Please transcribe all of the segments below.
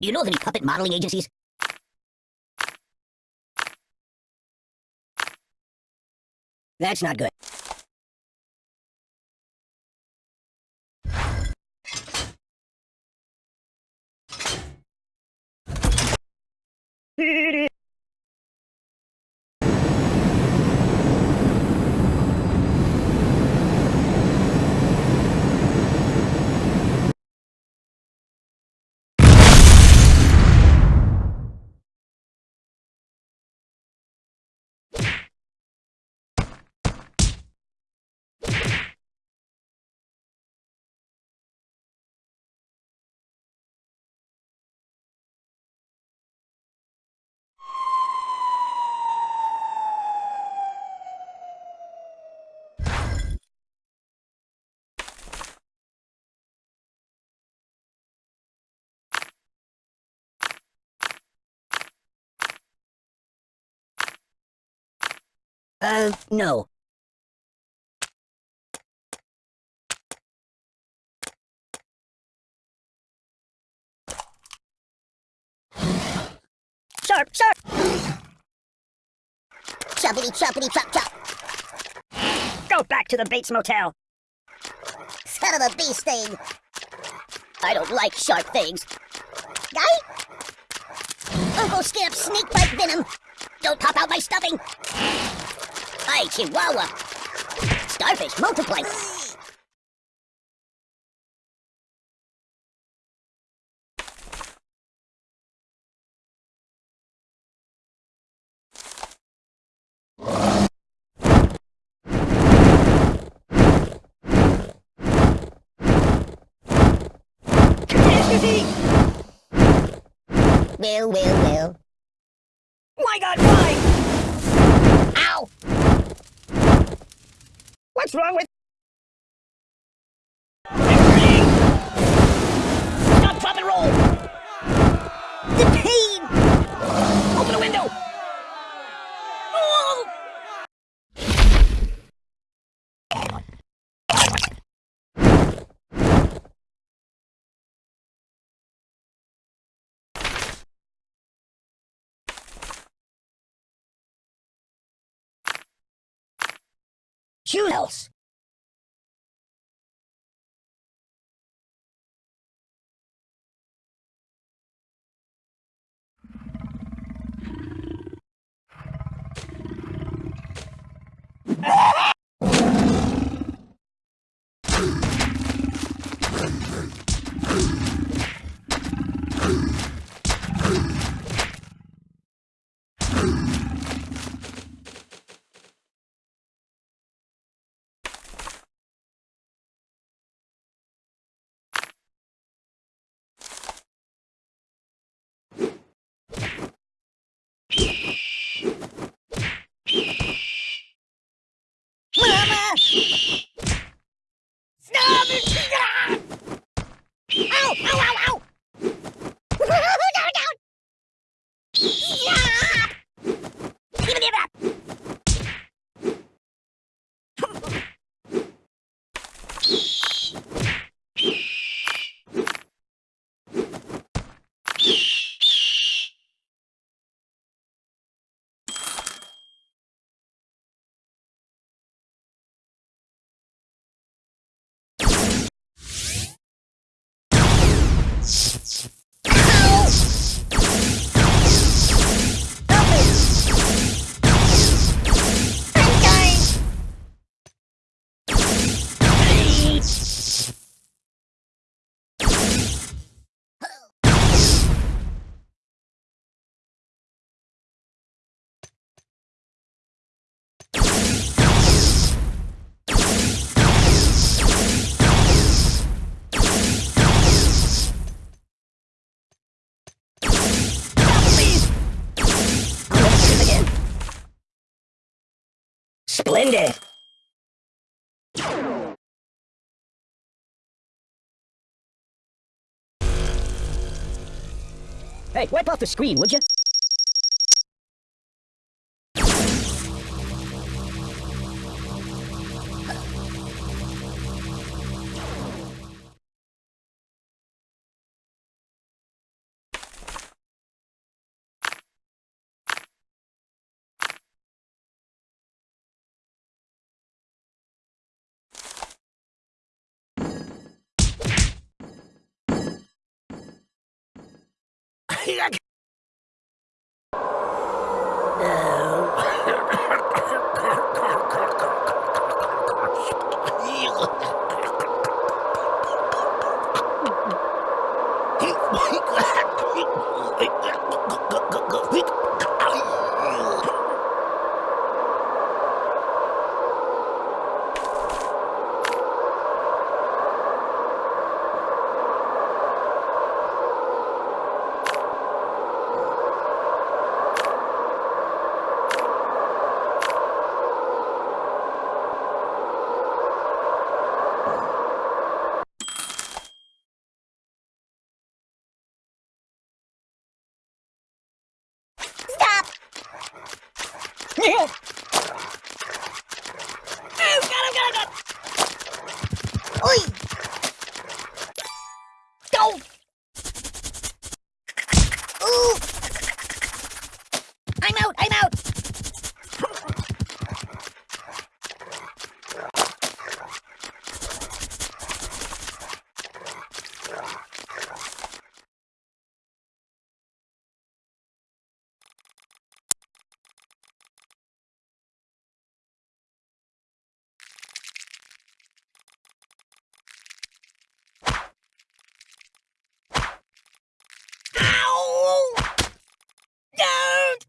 Do you know of any puppet modeling agencies? That's not good. Uh, no. Sharp, sharp! Choppity, choppity, chop, chop! Go back to the Bates Motel! Son of a bee sting! I don't like sharp things. Guy? Uncle Skip, snake bite venom! Don't pop out my stuffing! Hi, Chihuahua! Starfish, multiply! Well, well, well. My god, why? Ow! What's wrong with... Stop, drop, and roll! The pain! Open the window! Oh! Shoot! Mama! Stop it! Ow! Ow! Ow! Ow! no, no! Stop! Give me that! I'm dying! Please! I'll never see him again. Splendid! Hey, wipe off the screen, would you? Yeah. Ooh! I'm out, I'm out! Ow! Don't!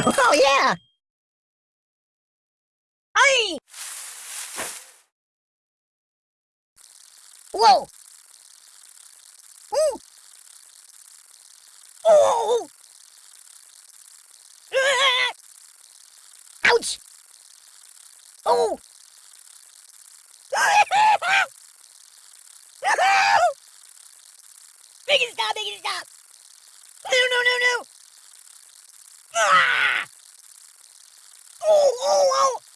Oh yeah! Aye! Whoa! Ooh! Oh! Ah! Ouch! Oh! Make it stop! Make it stop! No! No! No! No! Ah! Oh! Oh! Oh!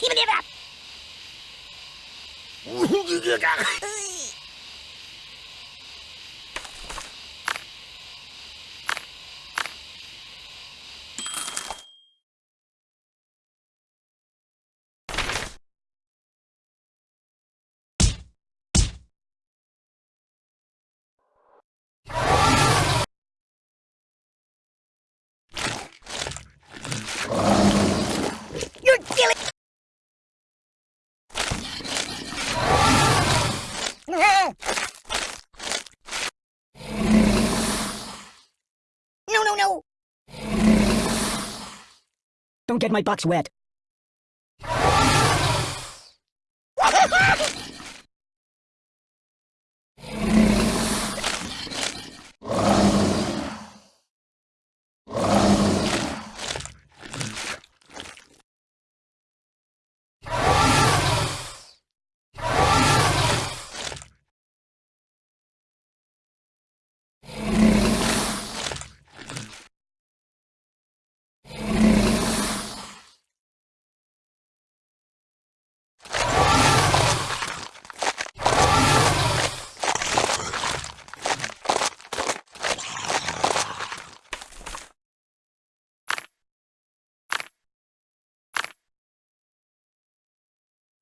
Give me that! Don't get my box wet.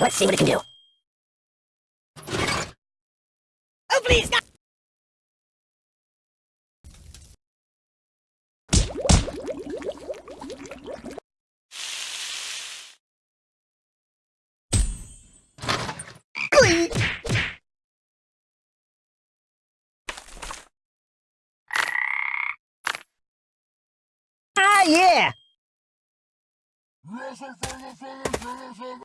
Let's see what it can do. Oh, please, not! Ah, yeah!